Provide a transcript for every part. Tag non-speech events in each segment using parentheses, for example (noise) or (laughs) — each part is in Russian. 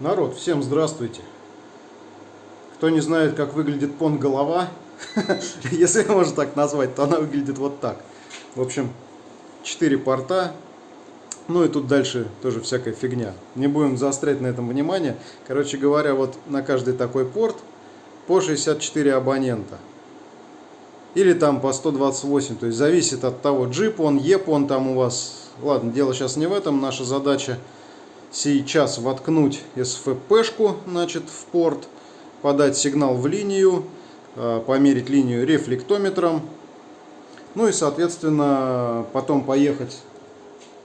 Народ, всем здравствуйте. Кто не знает, как выглядит понт голова, (laughs) если можно так назвать, то она выглядит вот так. В общем, 4 порта, ну и тут дальше тоже всякая фигня. Не будем заострять на этом внимание. Короче говоря, вот на каждый такой порт по 64 абонента. Или там по 128, то есть зависит от того, джип он, еп он там у вас. Ладно, дело сейчас не в этом, наша задача сейчас воткнуть SFP-шку значит, в порт, подать сигнал в линию, э, померить линию рефлектометром, ну и, соответственно, потом поехать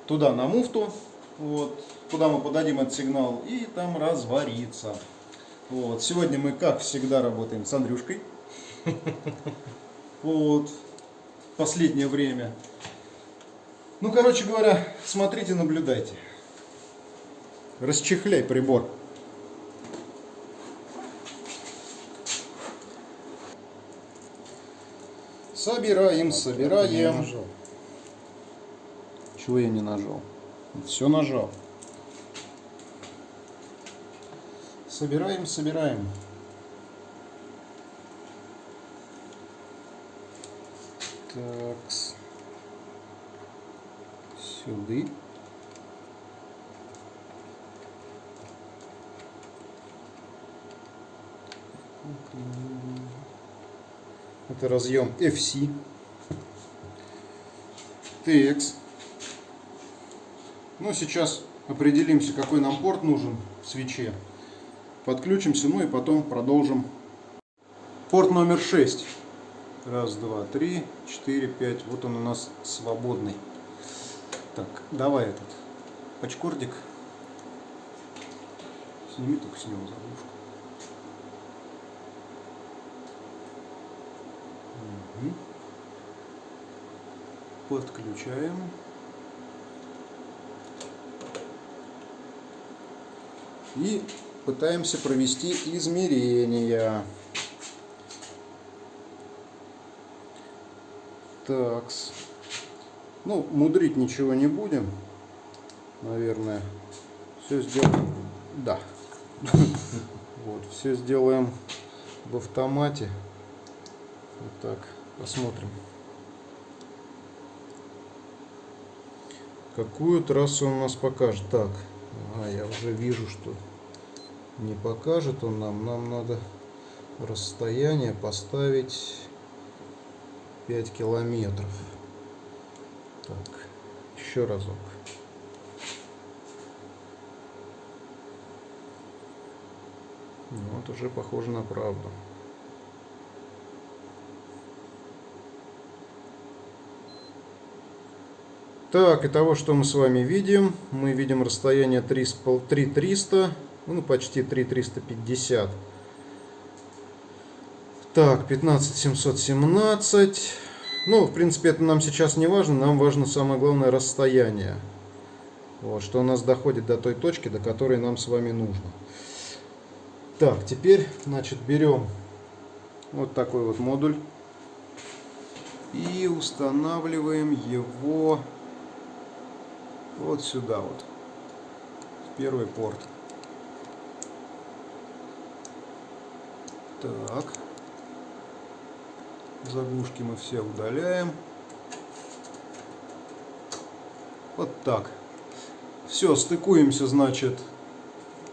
туда на муфту, вот, куда мы подадим этот сигнал, и там развариться. Вот. Сегодня мы, как всегда, работаем с Андрюшкой. Вот. Последнее время. Ну, короче говоря, смотрите, наблюдайте. Расчехляй прибор. Собираем, собираем. Чего я не нажал? Все нажал. Собираем, собираем. Так. Сюда. Это разъем FC. TX. Ну, сейчас определимся, какой нам порт нужен в свече. Подключимся, ну и потом продолжим. Порт номер 6. Раз, два, три, четыре, пять. Вот он у нас свободный. Так, давай этот пачкордик. Сними только с него заглушку. Подключаем. И пытаемся провести измерения. Такс. Ну, мудрить ничего не будем. Наверное. Все сделаем. Да. (laughs) Вот, все сделаем в автомате. Вот так. Посмотрим. Какую трассу он нас покажет? Так. А, я уже вижу, что не покажет он нам. Нам надо расстояние поставить 5 километров. Так, еще разок. Вот уже похоже на правду. Так, и того, что мы с вами видим, мы видим расстояние 3300, ну почти 3350. Так, 15717. Ну, в принципе, это нам сейчас не важно, нам важно самое главное расстояние. Вот, что у нас доходит до той точки, до которой нам с вами нужно. Так, теперь, значит, берем вот такой вот модуль и устанавливаем его вот сюда вот, в первый порт. Так, заглушки мы все удаляем. Вот так. Все, стыкуемся, значит,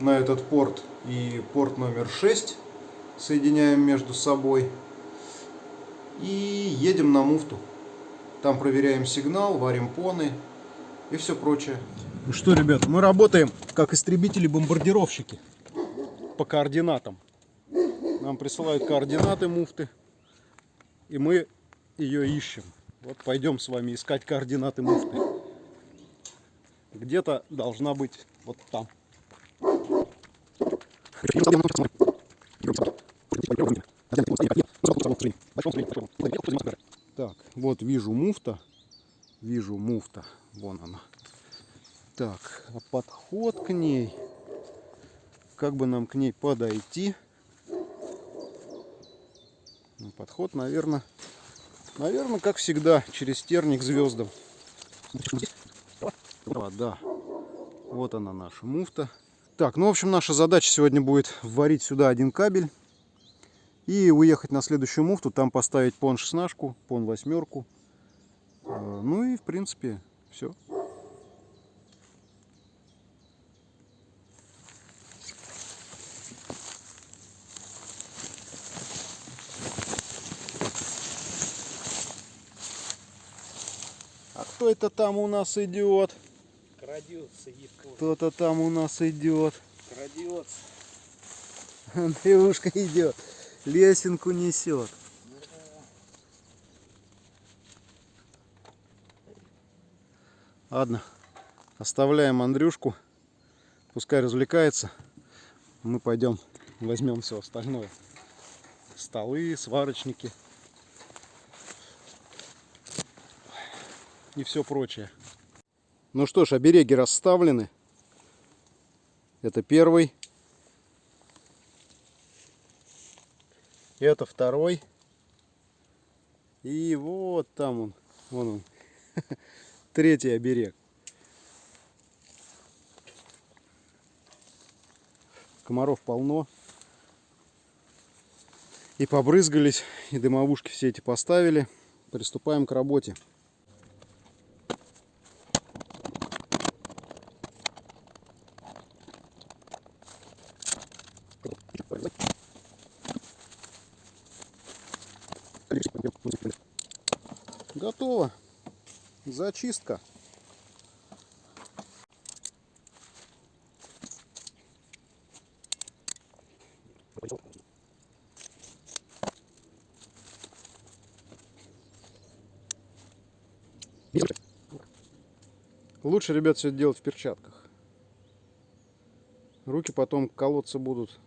на этот порт и порт номер 6. Соединяем между собой. И едем на муфту. Там проверяем сигнал, варим поны и все прочее. Ну что, ребят, мы работаем как истребители-бомбардировщики по координатам. Нам присылают координаты муфты, и мы ее ищем. Вот пойдем с вами искать координаты муфты. Где-то должна быть вот там. Так, вот вижу муфта. Вижу муфта. Вон она. Так, а подход к ней. Как бы нам к ней подойти? Ну, подход, наверное, наверное, как всегда, через терник звездам. А, да. Вот она наша муфта. Так, ну, в общем, наша задача сегодня будет вварить сюда один кабель и уехать на следующую муфту, там поставить пон 16, пон восьмерку. Э, Ну и, в принципе, все. А кто это там у нас идет? Крадется, Кто-то там у нас идет. крадется. (laughs) Андрюшка идет. Лесенку несет. Ладно, оставляем Андрюшку. Пускай развлекается. Мы пойдем возьмем все остальное. Столы, сварочники. И все прочее. Ну что ж, обереги расставлены. Это первый. Это второй. И вот там он. Вон он. (laughs) Третий оберег. Комаров полно. И побрызгались, и дымовушки все эти поставили. Приступаем к работе. Зачистка. Лучше, ребят, все это делать в перчатках. Руки потом колоться будут.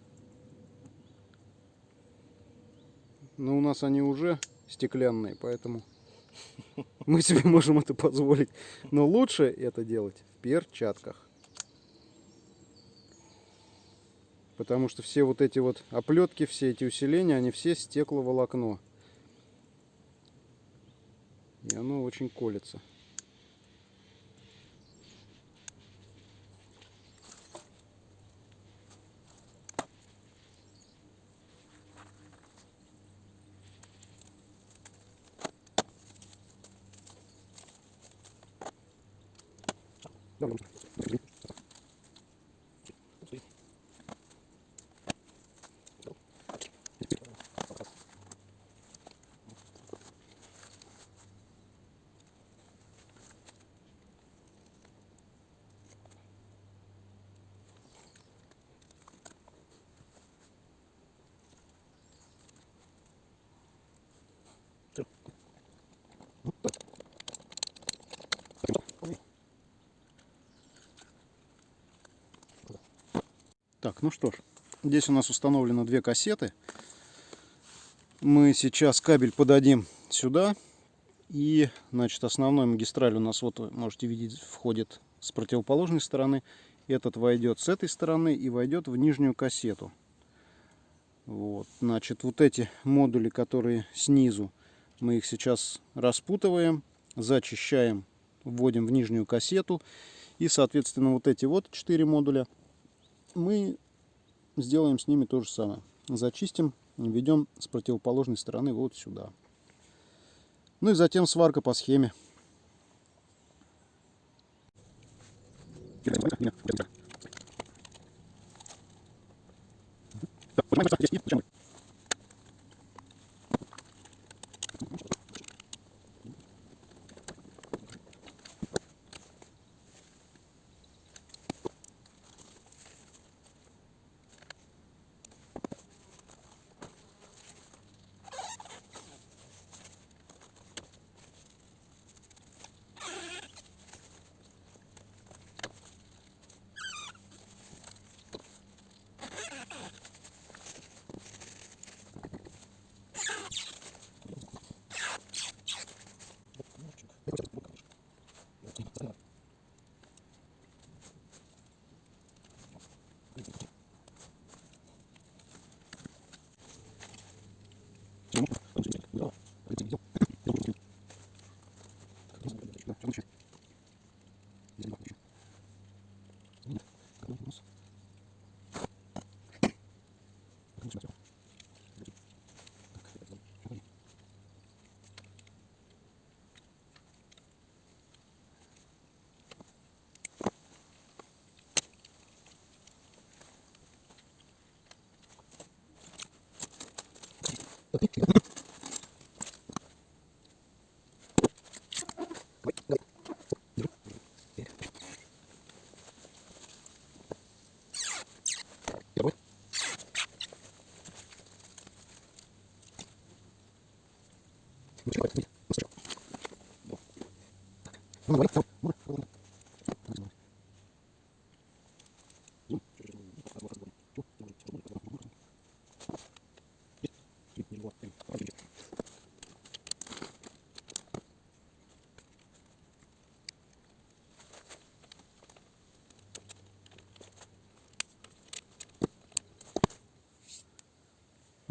Но у нас они уже стеклянные, поэтому мы себе (laughs) можем это позволить. Но лучше это делать в перчатках. Потому что все вот эти вот оплетки, все эти усиления, они все стекловолокно. И оно очень колется. Так, ну что ж, здесь у нас установлено две кассеты. Мы сейчас кабель подадим сюда. И, значит, основной магистраль у нас, вот можете видеть, входит с противоположной стороны. Этот войдет с этой стороны и войдет в нижнюю кассету. Вот, значит, вот эти модули, которые снизу, мы их сейчас распутываем, зачищаем, вводим в нижнюю кассету. И, соответственно, вот эти вот четыре модуля мы сделаем с ними то же самое. Зачистим, введем с противоположной стороны вот сюда. Ну и затем сварка по схеме. Понимаете,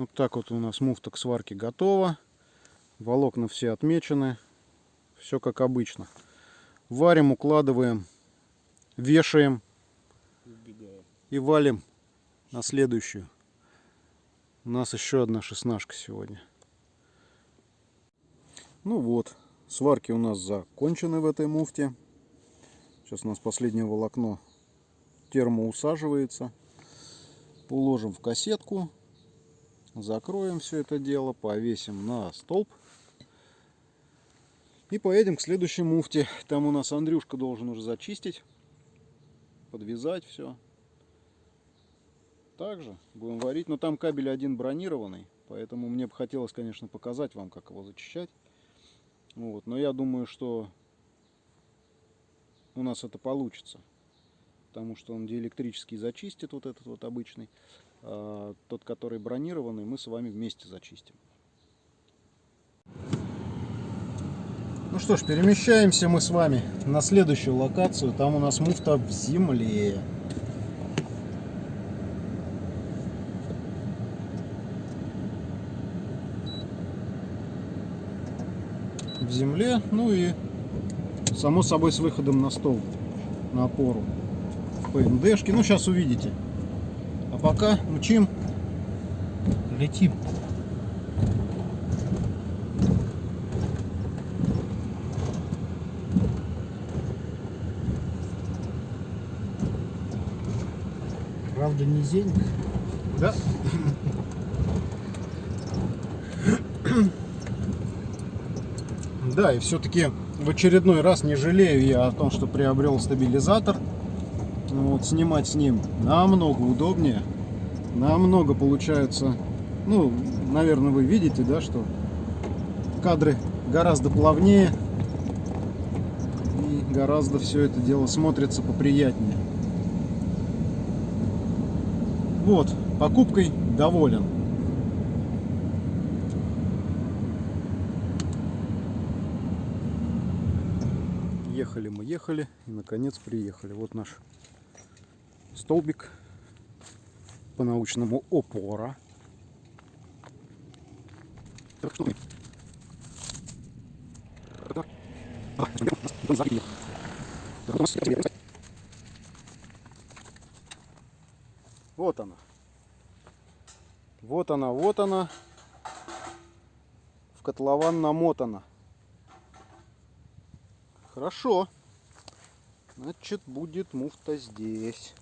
Вот так вот у нас муфта к сварке готова. Волокна все отмечены. Все как обычно. Варим, укладываем, вешаем и валим на следующую. У нас еще одна шестнашка сегодня. Ну вот, сварки у нас закончены в этой муфте. Сейчас у нас последнее волокно термоусаживается. Уложим в кассетку. Закроем все это дело, повесим на столб. И поедем к следующей муфте. Там у нас Андрюшка должен уже зачистить, подвязать все. Также будем варить. Но там кабель один бронированный, поэтому мне бы хотелось, конечно, показать вам, как его зачищать. Вот. Но я думаю, что у нас это получится. Потому что он диэлектрический зачистит, вот этот вот обычный. А тот, который бронированный, мы с вами вместе зачистим. Ну что ж, перемещаемся мы с вами на следующую локацию. Там у нас муфта в земле. В земле, ну и само собой с выходом на стол, на опору. ПНДшки. Ну, сейчас увидите. А пока мчим, летим. Правда, низенько. Да. Да, и все-таки в очередной раз не жалею я о том, что приобрел стабилизатор. Вот, снимать с ним намного удобнее. Намного получается, ну, наверное, вы видите, да, что кадры гораздо плавнее. И гораздо все это дело смотрится поприятнее. Вот, покупкой доволен. Ехали мы, ехали и наконец приехали. Вот наш столбик по научному опора. Вот она. Вот она, вот она. В котлован намотана. Хорошо. Значит, будет муфта здесь.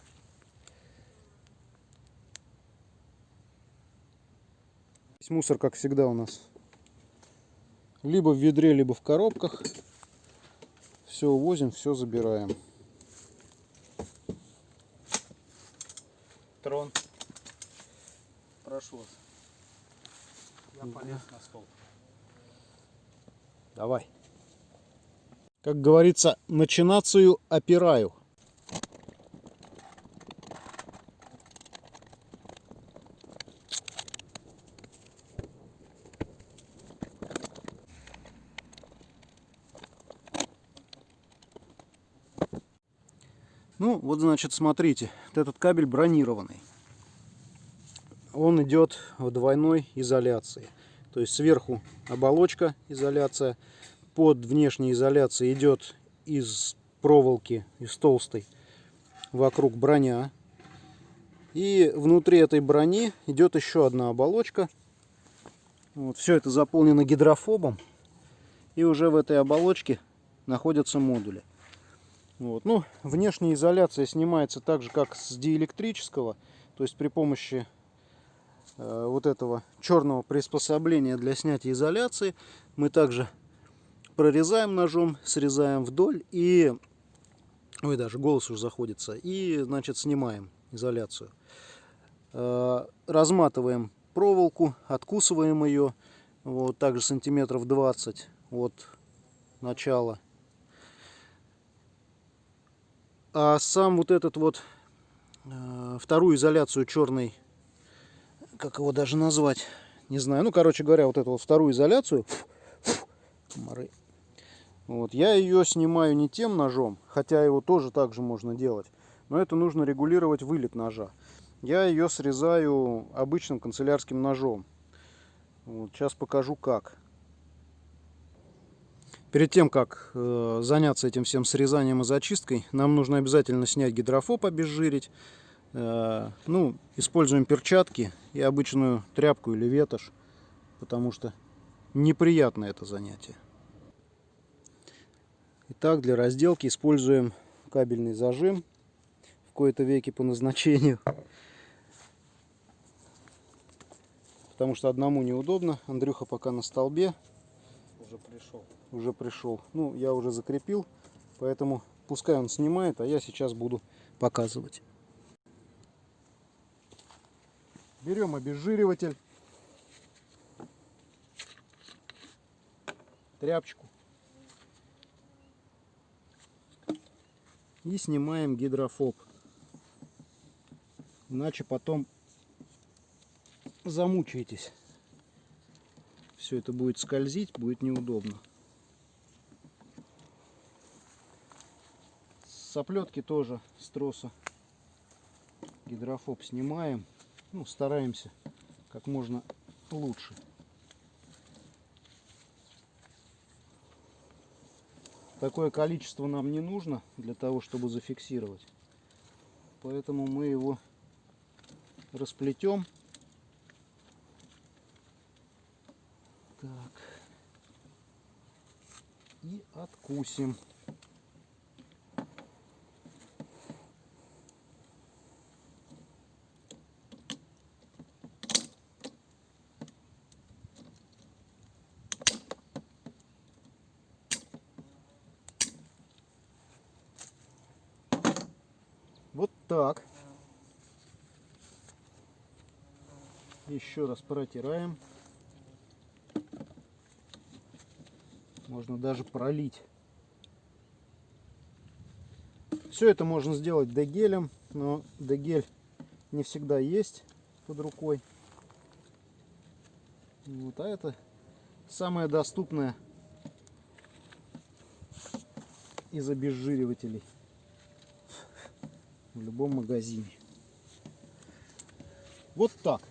Весь мусор, как всегда, у нас либо в ведре, либо в коробках. Все увозим, все забираем. Трон. Прошу вас. Я полез на стол. Давай. Как говорится, начинацию опираю. Ну, вот, значит, смотрите, вот этот кабель бронированный. Он идет в двойной изоляции. То есть сверху оболочка изоляция, под внешней изоляцией идет из проволоки, из толстой, вокруг броня. И внутри этой брони идет еще одна оболочка. Вот, все это заполнено гидрофобом. И уже в этой оболочке находятся модули. Вот. Ну, внешняя изоляция снимается так же, как с диэлектрического. То есть при помощи э, вот этого черного приспособления для снятия изоляции мы также прорезаем ножом, срезаем вдоль и... Ой, даже голос уже заходится. И, значит, снимаем изоляцию. Э, Разматываем проволоку, откусываем ее. Вот, также сантиметров 20 от начала. А сам вот этот вот э, вторую изоляцию черный, как его даже назвать, не знаю. Ну, короче говоря, вот эту вот вторую изоляцию, комары, вот, я ее снимаю не тем ножом, хотя его тоже так же можно делать, но это нужно регулировать вылет ножа. Я ее срезаю обычным канцелярским ножом. Вот, сейчас покажу как. Перед тем, как э, заняться этим всем срезанием и зачисткой, нам нужно обязательно снять гидрофоб, обезжирить. Э, ну, используем перчатки и обычную тряпку или ветошь, потому что неприятно это занятие. Итак, для разделки используем кабельный зажим в кои-то веки по назначению. Потому что одному неудобно. Андрюха пока на столбе Уже пришел. Уже пришел. Ну, я уже закрепил, поэтому пускай он снимает, а я сейчас буду показывать. Берем обезжириватель, тряпочку и снимаем гидрофоб. Иначе потом замучаетесь. Все это будет скользить, будет неудобно. Оплетки тоже с троса гидрофоб снимаем. Ну, стараемся как можно лучше. Такое количество нам не нужно для того, чтобы зафиксировать. Поэтому мы его расплетем. Так. И откусим. Вот так. Еще раз протираем. Можно даже пролить. Все это можно сделать дегелем, но дегель не всегда есть под рукой. Вот, а это самое доступное из обезжиривателей в любом магазине. Вот так.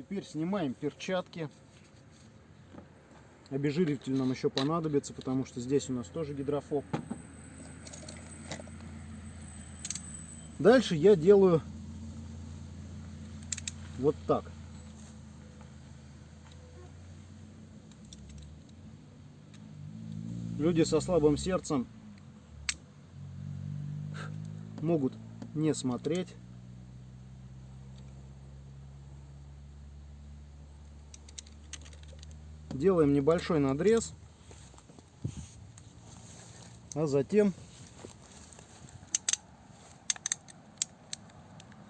Теперь снимаем перчатки. Обезжириватель нам еще понадобится, потому что здесь у нас тоже гидрофоб. Дальше я делаю вот так. Люди со слабым сердцем могут не смотреть. Делаем небольшой надрез, а затем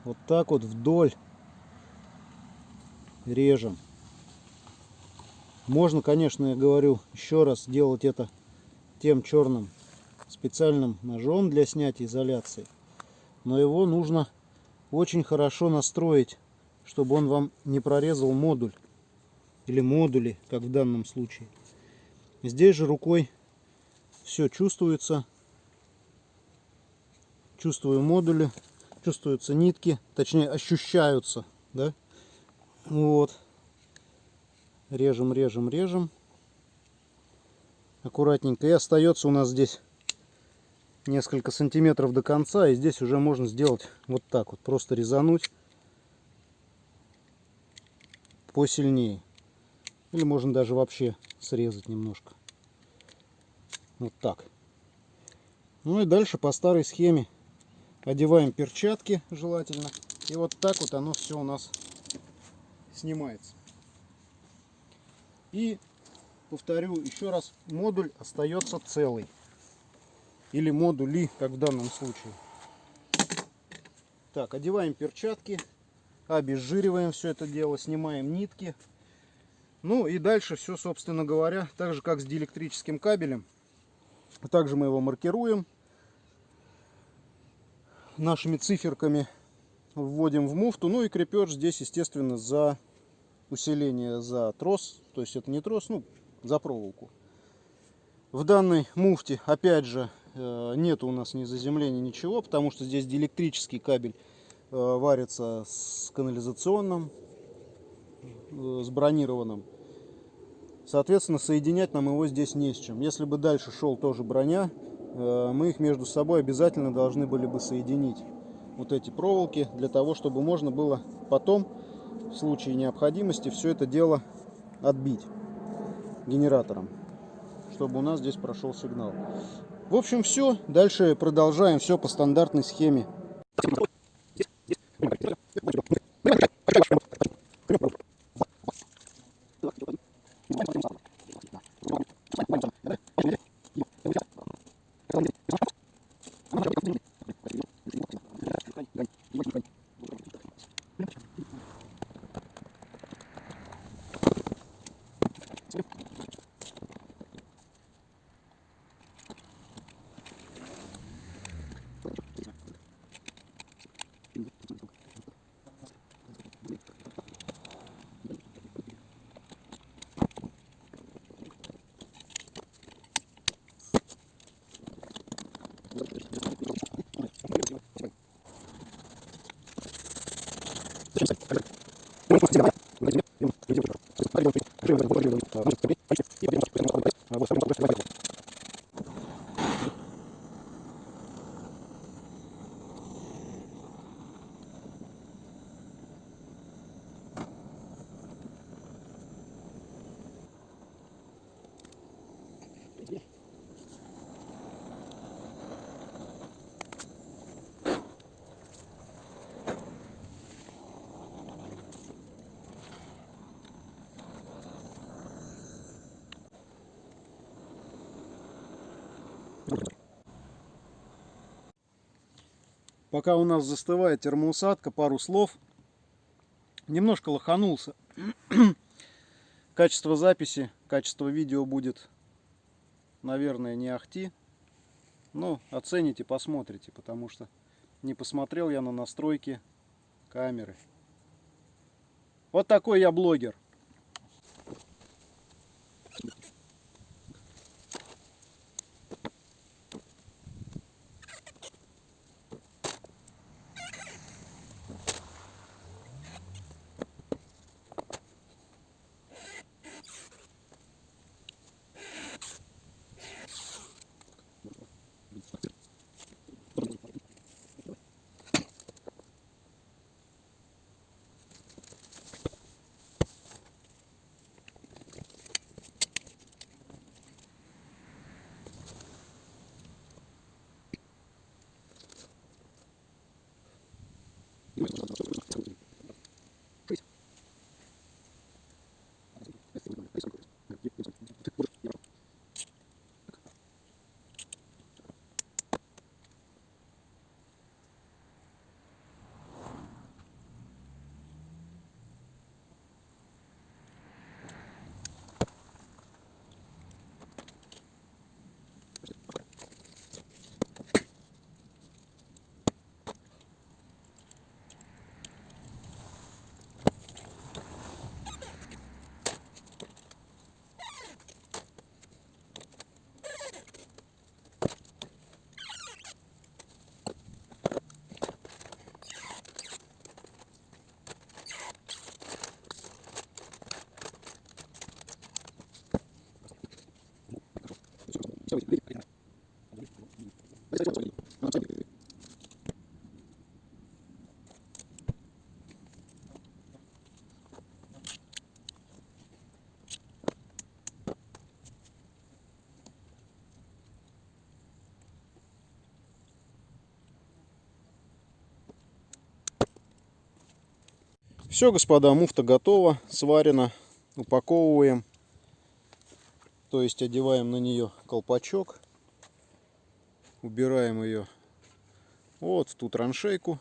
вот так вот вдоль режем. Можно, конечно, я говорю еще раз, делать это тем черным специальным ножом для снятия изоляции. Но его нужно очень хорошо настроить, чтобы он вам не прорезал модуль. Или модули, как в данном случае. Здесь же рукой все чувствуется. Чувствую модули, чувствуются нитки, точнее ощущаются. Да? Вот. Режем, режем, режем. Аккуратненько. И остается у нас здесь несколько сантиметров до конца. И здесь уже можно сделать вот так вот. Просто резануть посильнее. Или можно даже вообще срезать немножко. Вот так. Ну и дальше по старой схеме одеваем перчатки желательно. И вот так вот оно все у нас снимается. И повторю еще раз, модуль остается целый. Или модули, как в данном случае. Так, одеваем перчатки, обезжириваем все это дело, снимаем нитки. Ну и дальше все, собственно говоря, так же как с диэлектрическим кабелем. Также мы его маркируем нашими циферками, вводим в муфту. Ну и крепеж здесь, естественно, за усиление за трос. То есть это не трос, ну, за проволоку. В данной муфте, опять же, э, нет у нас ни заземления, ничего, потому что здесь диэлектрический кабель э, варится с канализационным, с бронированным. Соответственно, соединять нам его здесь не с чем. Если бы дальше шел тоже броня, мы их между собой обязательно должны были бы соединить. Вот эти проволоки, для того, чтобы можно было потом, в случае необходимости, все это дело отбить генератором чтобы у нас здесь прошел сигнал. В общем, все. Дальше продолжаем все по стандартной схеме. Пока у нас застывает термоусадка, пару слов. Немножко лоханулся. (clears throat) качество записи, качество видео будет, наверное, не ахти. Но оцените, посмотрите, потому что не посмотрел я на настройки камеры. Вот такой я блогер. Все, господа, муфта готова, сварена, упаковываем. То есть одеваем на нее колпачок. Убираем ее вот в ту траншейку.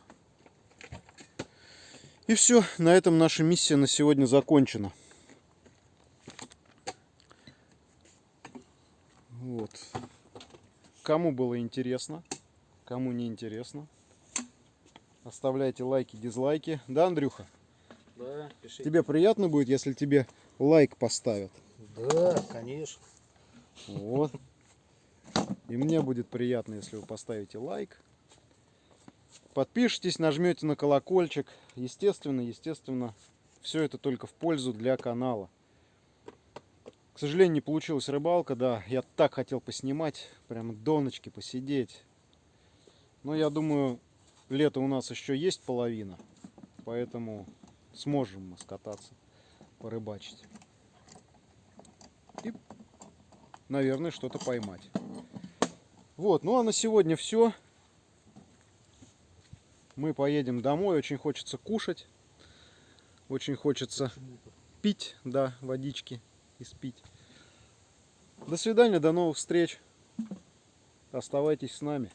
И все, на этом наша миссия на сегодня закончена. Вот. Кому было интересно, кому не интересно, оставляйте лайки, дизлайки. Да, Андрюха? Да, пишите. Тебе приятно будет, если тебе лайк поставят? Да, конечно. Вот. И мне будет приятно, если вы поставите лайк. Подпишитесь, нажмете на колокольчик. Естественно, естественно, все это только в пользу для канала. К сожалению, не получилась рыбалка, да. Я так хотел поснимать, прямо до ночки посидеть. Но я думаю, лето у нас еще есть половина. Поэтому сможем мы скататься, порыбачить. И, наверное, что-то поймать. Вот, ну а на сегодня все. Мы поедем домой. Очень хочется кушать. Очень хочется пить, да, водички и спить. До свидания, до новых встреч. Оставайтесь с нами.